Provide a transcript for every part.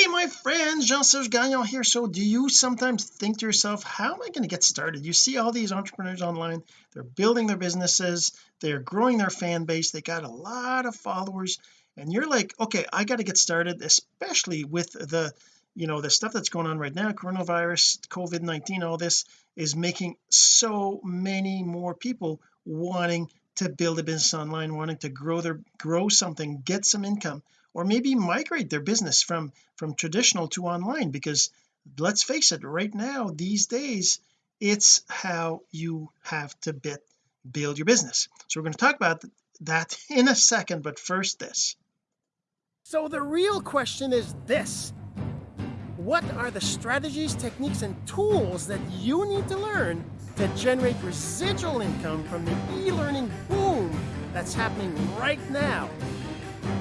hey my friends Jean-Serge Gagnon here. So do you sometimes think to yourself how am I going to get started? You see all these entrepreneurs online they're building their businesses they're growing their fan base they got a lot of followers and you're like okay I got to get started especially with the you know the stuff that's going on right now coronavirus COVID-19 all this is making so many more people wanting to build a business online wanting to grow their grow something get some income or maybe migrate their business from from traditional to online because let's face it right now these days it's how you have to bit, build your business. So we're going to talk about that in a second but first this. So the real question is this. What are the strategies techniques and tools that you need to learn to generate residual income from the e-learning boom that's happening right now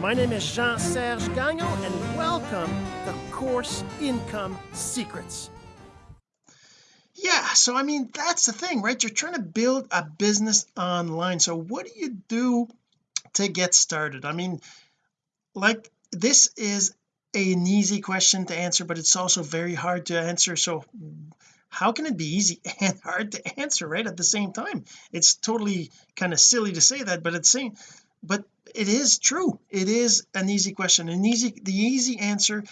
my name is Jean-Serge Gagnon, and welcome to Course Income Secrets. Yeah, so I mean, that's the thing, right? You're trying to build a business online. So what do you do to get started? I mean, like this is an easy question to answer, but it's also very hard to answer. So how can it be easy and hard to answer right at the same time it's totally kind of silly to say that but it's saying but it is true. It is an easy question an easy the easy answer.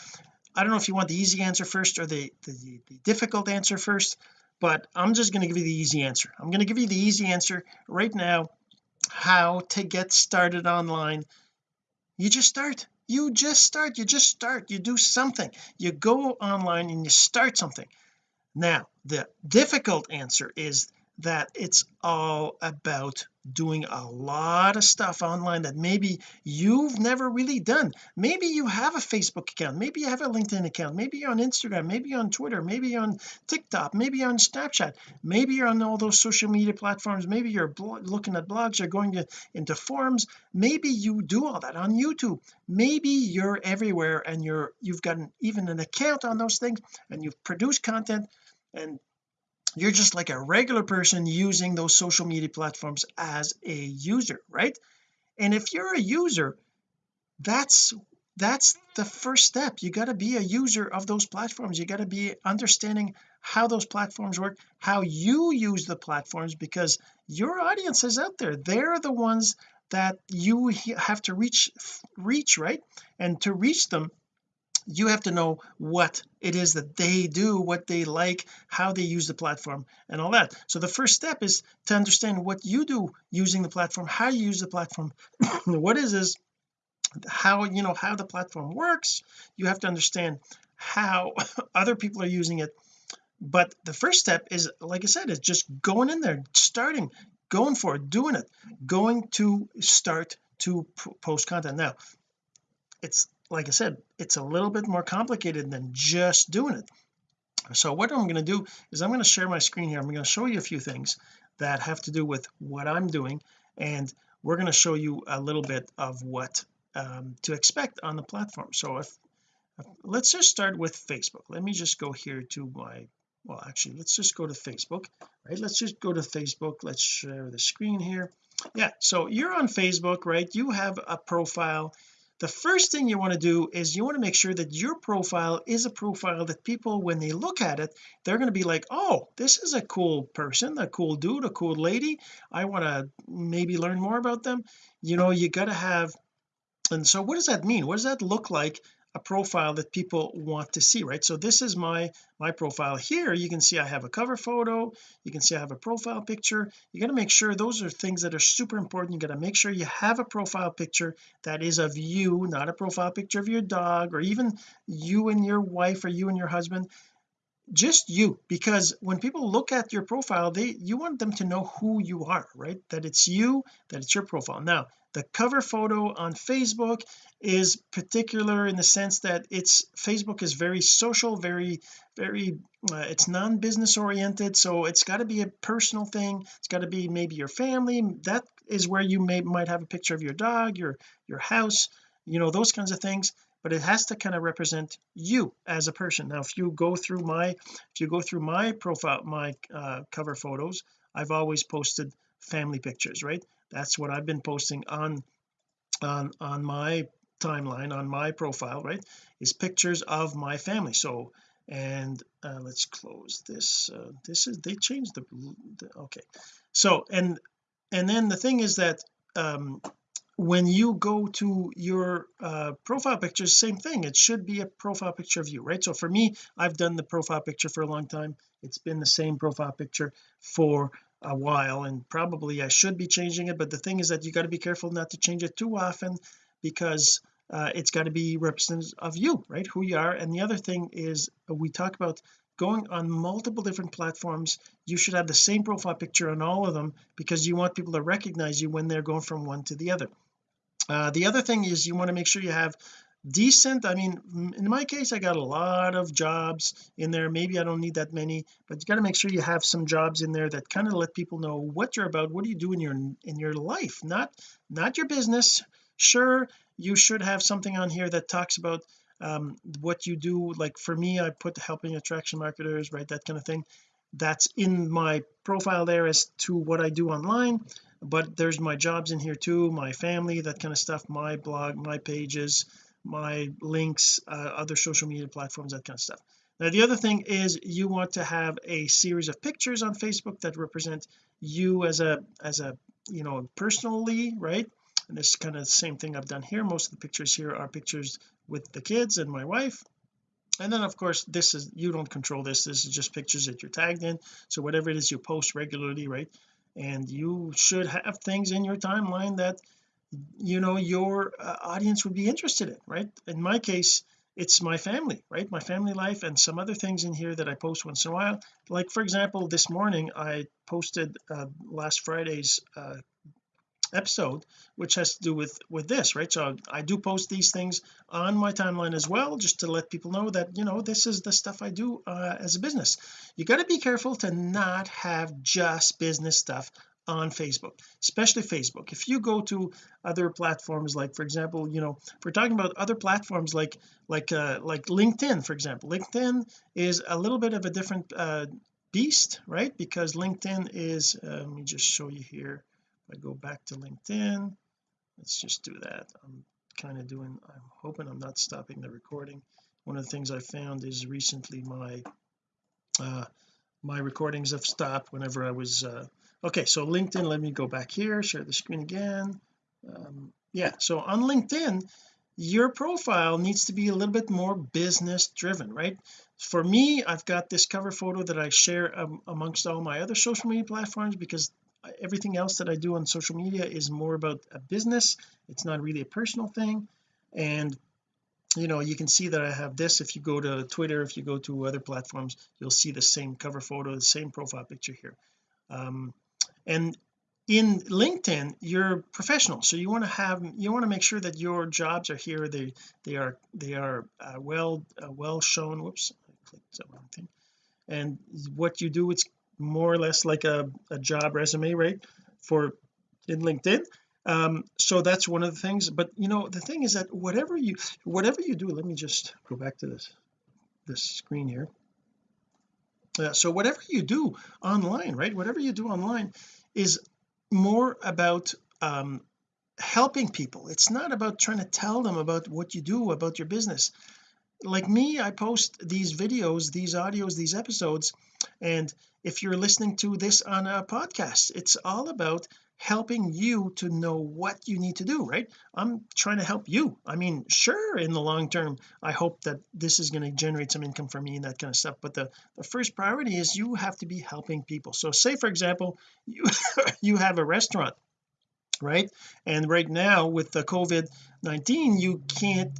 I don't know if you want the easy answer first or the the, the difficult answer first but I'm just going to give you the easy answer. I'm going to give you the easy answer right now how to get started online. You just start. You just start. You just start. You do something. You go online and you start something. Now the difficult answer is that it's all about doing a lot of stuff online that maybe you've never really done. Maybe you have a Facebook account maybe you have a LinkedIn account maybe you're on Instagram maybe you're on Twitter maybe you're on TikTok maybe you're on Snapchat maybe you're on all those social media platforms maybe you're looking at blogs you're going to, into forums. Maybe you do all that on YouTube. Maybe you're everywhere and you're you've got even an account on those things and you've produced content and you're just like a regular person using those social media platforms as a user right? And if you're a user that's that's the first step. You got to be a user of those platforms. You got to be understanding how those platforms work how you use the platforms because your audience is out there. They're the ones that you have to reach reach right? And to reach them you have to know what it is that they do what they like how they use the platform and all that. So the first step is to understand what you do using the platform how you use the platform. What is this? How you know how the platform works. You have to understand how other people are using it. But the first step is like I said is just going in there starting going for it doing it going to start to post content. Now it's like I said it's a little bit more complicated than just doing it. So what I'm going to do is I'm going to share my screen here. I'm going to show you a few things that have to do with what I'm doing and we're going to show you a little bit of what um, to expect on the platform. So if, if let's just start with Facebook. Let me just go here to my well actually let's just go to Facebook right? Let's just go to Facebook. Let's share the screen here. Yeah so you're on Facebook right? You have a profile the first thing you want to do is you want to make sure that your profile is a profile that people when they look at it they're going to be like oh this is a cool person a cool dude a cool lady. I want to maybe learn more about them. You know you got to have and so what does that mean? What does that look like a profile that people want to see right? So this is my my profile here. You can see I have a cover photo. You can see I have a profile picture. You got to make sure those are things that are super important. You got to make sure you have a profile picture that is of you not a profile picture of your dog or even you and your wife or you and your husband. Just you because when people look at your profile they you want them to know who you are right? That it's you that it's your profile. Now the cover photo on Facebook is particular in the sense that it's Facebook is very social very very uh, it's non-business oriented so it's got to be a personal thing. It's got to be maybe your family. That is where you may might have a picture of your dog your your house you know those kinds of things. But it has to kind of represent you as a person. Now if you go through my if you go through my profile my uh, cover photos I've always posted family pictures right that's what I've been posting on on on my timeline on my profile right is pictures of my family. So and uh, let's close this uh, this is they changed the, the, okay. So and and then the thing is that um when you go to your uh, profile picture same thing it should be a profile picture of you right? So for me I've done the profile picture for a long time. It's been the same profile picture for a while and probably I should be changing it but the thing is that you got to be careful not to change it too often because uh, it's got to be representative of you right who you are. And the other thing is uh, we talk about going on multiple different platforms. You should have the same profile picture on all of them because you want people to recognize you when they're going from one to the other. Uh, the other thing is you want to make sure you have decent. I mean in my case I got a lot of jobs in there. Maybe I don't need that many but you got to make sure you have some jobs in there that kind of let people know what you're about what do you do in your in your life not not your business. Sure you should have something on here that talks about um, what you do. Like for me I put helping attraction marketers right that kind of thing. That's in my profile there as to what I do online but there's my jobs in here too my family that kind of stuff my blog my pages my links uh, other social media platforms that kind of stuff. Now the other thing is you want to have a series of pictures on Facebook that represent you as a as a you know personally right? And this is kind of the same thing I've done here. Most of the pictures here are pictures with the kids and my wife. And then of course this is you don't control this. This is just pictures that you're tagged in. So whatever it is you post regularly right? And you should have things in your timeline that you know your uh, audience would be interested in right? In my case it's my family right? My family life and some other things in here that I post once in a while. Like for example this morning I posted uh, last Friday's uh, episode which has to do with with this right? So I do post these things on my timeline as well just to let people know that you know this is the stuff I do uh, as a business. You got to be careful to not have just business stuff on Facebook especially Facebook. If you go to other platforms like for example you know if we're talking about other platforms like like uh like LinkedIn for example LinkedIn is a little bit of a different uh beast right? Because LinkedIn is uh, let me just show you here. I go back to LinkedIn let's just do that. I'm kind of doing I'm hoping I'm not stopping the recording. One of the things I found is recently my uh my recordings have stopped whenever I was uh okay so LinkedIn let me go back here share the screen again. Um, yeah so on LinkedIn your profile needs to be a little bit more business driven right? For me I've got this cover photo that I share um, amongst all my other social media platforms because everything else that I do on social media is more about a business. It's not really a personal thing. And you know you can see that I have this. If you go to Twitter if you go to other platforms you'll see the same cover photo the same profile picture here. Um, and in LinkedIn you're professional so you want to have you want to make sure that your jobs are here they they are they are uh, well uh, well shown whoops I clicked the wrong thing. And what you do it's more or less like a, a job resume right for in LinkedIn. Um so that's one of the things but you know the thing is that whatever you whatever you do let me just go back to this this screen here. Uh, so whatever you do online right whatever you do online is more about um helping people. It's not about trying to tell them about what you do about your business. Like me I post these videos these audios these episodes and if you're listening to this on a podcast it's all about helping you to know what you need to do right? I'm trying to help you. I mean sure in the long term I hope that this is going to generate some income for me and that kind of stuff but the the first priority is you have to be helping people. So say for example you you have a restaurant right? And right now with the COVID-19 you can't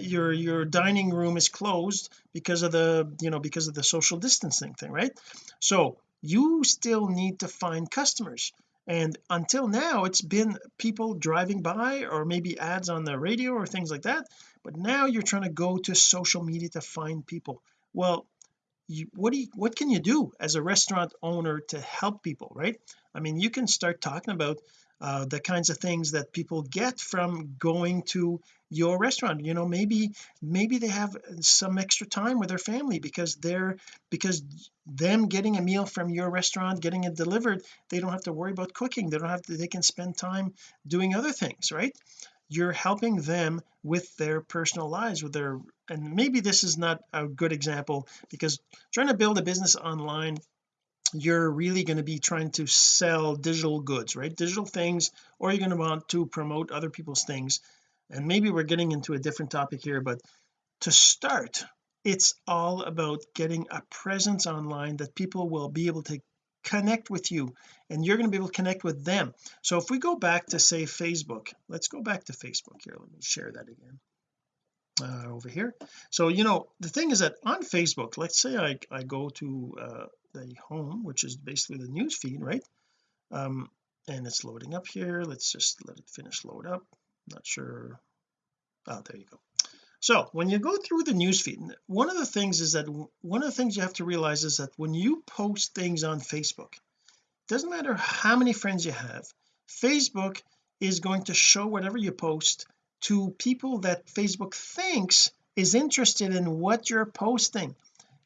your your dining room is closed because of the you know because of the social distancing thing right? So you still need to find customers and until now it's been people driving by or maybe ads on the radio or things like that. But now you're trying to go to social media to find people. Well you, what do you what can you do as a restaurant owner to help people right? I mean you can start talking about uh, the kinds of things that people get from going to your restaurant you know maybe maybe they have some extra time with their family because they're because them getting a meal from your restaurant getting it delivered they don't have to worry about cooking. They don't have to they can spend time doing other things right? You're helping them with their personal lives with their and maybe this is not a good example because trying to build a business online you're really going to be trying to sell digital goods right? Digital things or you're going to want to promote other people's things and maybe we're getting into a different topic here but to start it's all about getting a presence online that people will be able to connect with you and you're going to be able to connect with them. So if we go back to say Facebook let's go back to Facebook here. Let me share that again uh, over here. So you know the thing is that on Facebook let's say I, I go to uh, the home which is basically the news feed right? Um and it's loading up here. Let's just let it finish load up not sure. Oh there you go. So when you go through the news feed one of the things is that one of the things you have to realize is that when you post things on Facebook doesn't matter how many friends you have Facebook is going to show whatever you post to people that Facebook thinks is interested in what you're posting.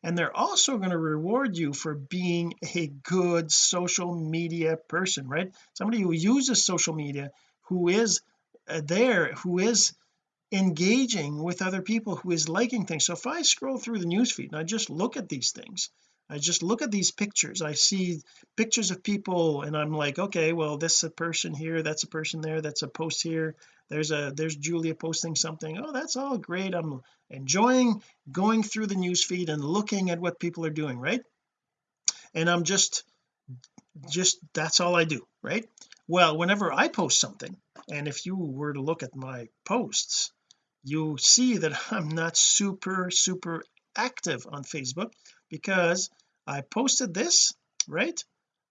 And they're also going to reward you for being a good social media person right? Somebody who uses social media who is Uh, there who is engaging with other people who is liking things. So if I scroll through the newsfeed and I just look at these things I just look at these pictures I see pictures of people and I'm like okay well this is a person here that's a person there that's a post here there's a there's Julia posting something. Oh that's all great. I'm enjoying going through the news feed and looking at what people are doing right? And I'm just just that's all I do right? Well whenever I post something and if you were to look at my posts you see that I'm not super super active on Facebook because I posted this right?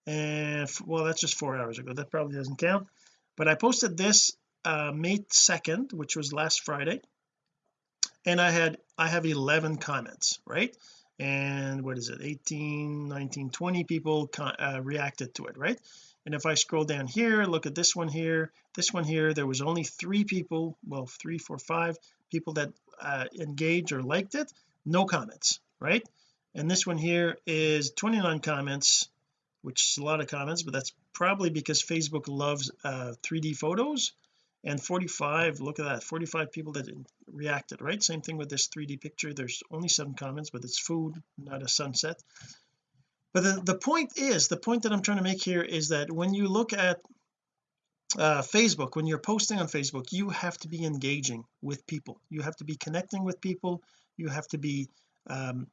And well that's just four hours ago. That probably doesn't count. But I posted this uh May 2nd which was last Friday. And I had I have 11 comments right? And what is it? 18 19 20 people uh, reacted to it right and if I scroll down here look at this one here this one here there was only three people well three four five people that uh, engaged or liked it no comments right? And this one here is 29 comments which is a lot of comments but that's probably because Facebook loves uh 3d photos. And 45 look at that 45 people that reacted right? Same thing with this 3d picture there's only seven comments but it's food not a sunset but the, the point is the point that I'm trying to make here is that when you look at uh, Facebook when you're posting on Facebook you have to be engaging with people. You have to be connecting with people. You have to be um,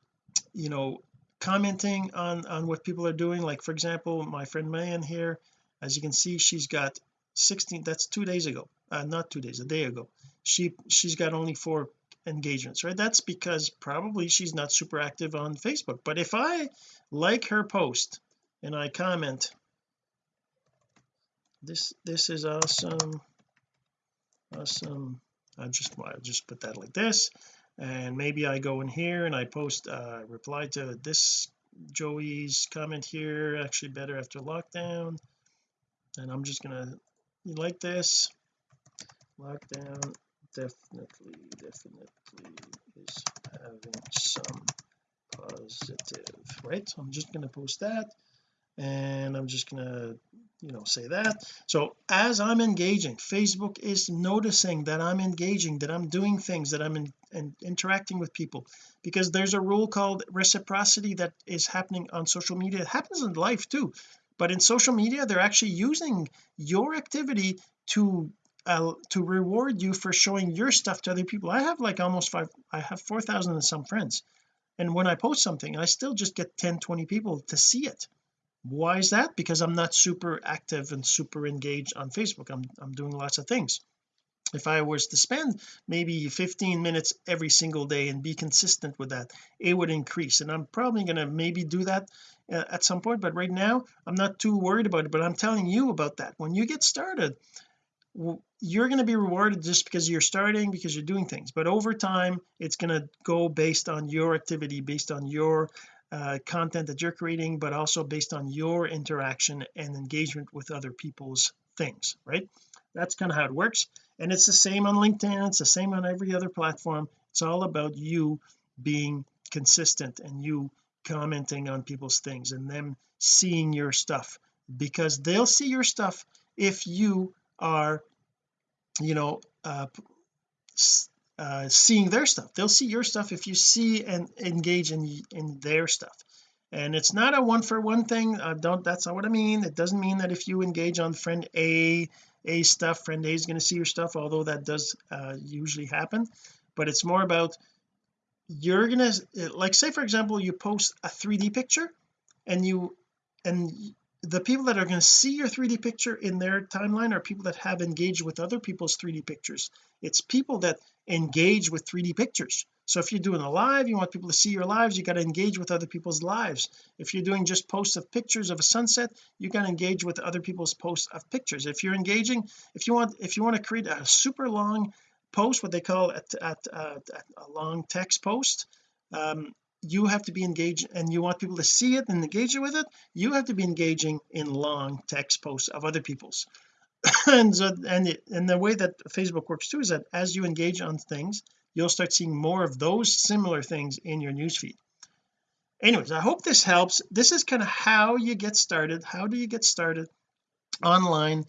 you know commenting on on what people are doing. Like for example my friend Mayan here as you can see she's got 16 that's two days ago uh, not two days a day ago. She she's got only four engagements right? That's because probably she's not super active on Facebook. But if I like her post and I comment this this is awesome awesome. I just I'll just put that like this. And maybe I go in here and I post uh reply to this Joey's comment here actually better after lockdown. And I'm just gonna like this. Lockdown definitely definitely is having some positive. Right? So I'm just going to post that and I'm just gonna you know say that. So as I'm engaging Facebook is noticing that I'm engaging that I'm doing things that I'm in, in, interacting with people because there's a rule called reciprocity that is happening on social media. It happens in life too but in social media they're actually using your activity to uh, to reward you for showing your stuff to other people. I have like almost five I have 4,000 and some friends. And when I post something I still just get 10 20 people to see it. Why is that? Because I'm not super active and super engaged on Facebook. I'm, I'm doing lots of things. If I was to spend maybe 15 minutes every single day and be consistent with that it would increase. And I'm probably going to maybe do that uh, at some point but right now I'm not too worried about it. But I'm telling you about that. When you get started you're going to be rewarded just because you're starting because you're doing things. But over time it's going to go based on your activity based on your uh, content that you're creating but also based on your interaction and engagement with other people's things right? That's kind of how it works. And it's the same on LinkedIn it's the same on every other platform. It's all about you being consistent and you commenting on people's things and them seeing your stuff. Because they'll see your stuff if you are you know uh, uh, seeing their stuff. They'll see your stuff if you see and engage in in their stuff. And it's not a one for one thing. Uh, don't that's not what I mean. It doesn't mean that if you engage on friend A A stuff friend A is going to see your stuff although that does uh, usually happen. But it's more about you're gonna like say for example you post a 3d picture and you and the people that are going to see your 3d picture in their timeline are people that have engaged with other people's 3d pictures. It's people that engage with 3d pictures. So if you're doing a live you want people to see your lives you got to engage with other people's lives. If you're doing just posts of pictures of a sunset you got to engage with other people's posts of pictures. If you're engaging if you want if you want to create a super long post what they call a, a, a, a long text post um, you have to be engaged and you want people to see it and engage with it you have to be engaging in long text posts of other people's. And so and and the way that Facebook works too is that as you engage on things you'll start seeing more of those similar things in your newsfeed anyways I hope this helps. This is kind of how you get started. How do you get started online?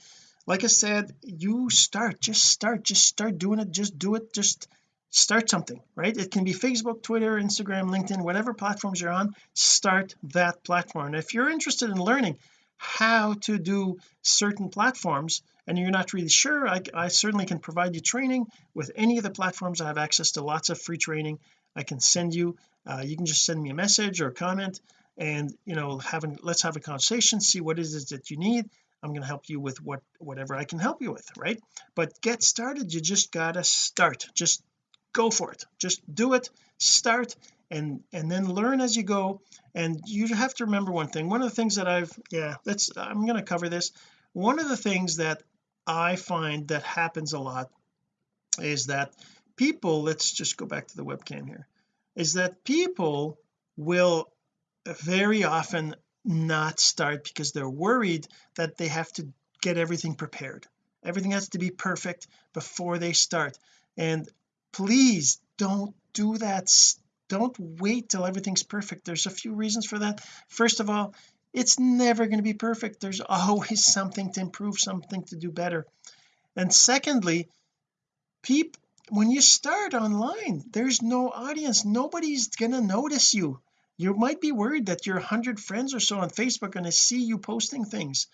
Like I said you start just start just start doing it just do it just start something right? It can be Facebook Twitter Instagram LinkedIn whatever platforms you're on start that platform. If you're interested in learning how to do certain platforms and you're not really sure I, I certainly can provide you training with any of the platforms. I have access to lots of free training. I can send you uh, you can just send me a message or a comment and you know having let's have a conversation see what is it that you need. I'm going to help you with what whatever I can help you with right? But get started. You just gotta start. Just go for it. Just do it start and and then learn as you go. And you have to remember one thing. One of the things that I've yeah that's I'm going to cover this. One of the things that I find that happens a lot is that people let's just go back to the webcam here is that people will very often not start because they're worried that they have to get everything prepared. Everything has to be perfect before they start. And please don't do that. Don't wait till everything's perfect. There's a few reasons for that. First of all it's never going to be perfect. There's always something to improve something to do better. And secondly people when you start online there's no audience. Nobody's gonna notice you. You might be worried that your 100 friends or so on Facebook are going to see you posting things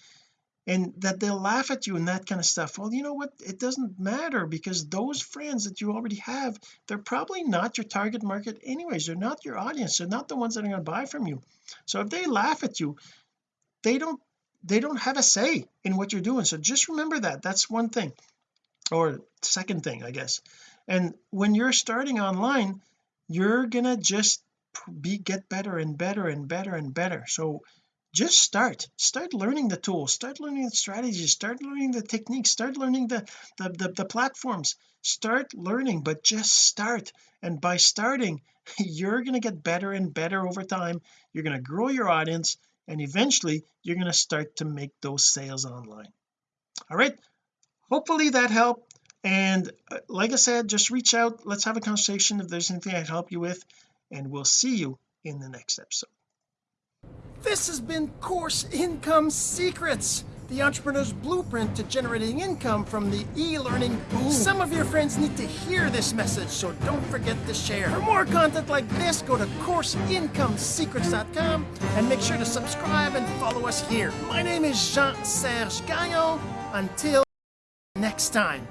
and that they'll laugh at you and that kind of stuff. Well you know what? It doesn't matter because those friends that you already have they're probably not your target market anyways. They're not your audience. They're not the ones that are going to buy from you. So if they laugh at you they don't they don't have a say in what you're doing. So just remember that. That's one thing. Or second thing I guess. And when you're starting online you're gonna just be get better and better and better and better. So just start. Start learning the tools. Start learning the strategies. Start learning the techniques. Start learning the the, the, the platforms. Start learning but just start. And by starting you're going to get better and better over time. You're going to grow your audience and eventually you're going to start to make those sales online. All right. Hopefully that helped. And uh, like I said just reach out. Let's have a conversation if there's anything I can help you with. And we'll see you in the next episode this has been Course Income Secrets, the entrepreneur's blueprint to generating income from the e-learning boom. Some of your friends need to hear this message, so don't forget to share. For more content like this, go to CourseIncomeSecrets.com and make sure to subscribe and follow us here. My name is Jean-Serge Gagnon. Until next time.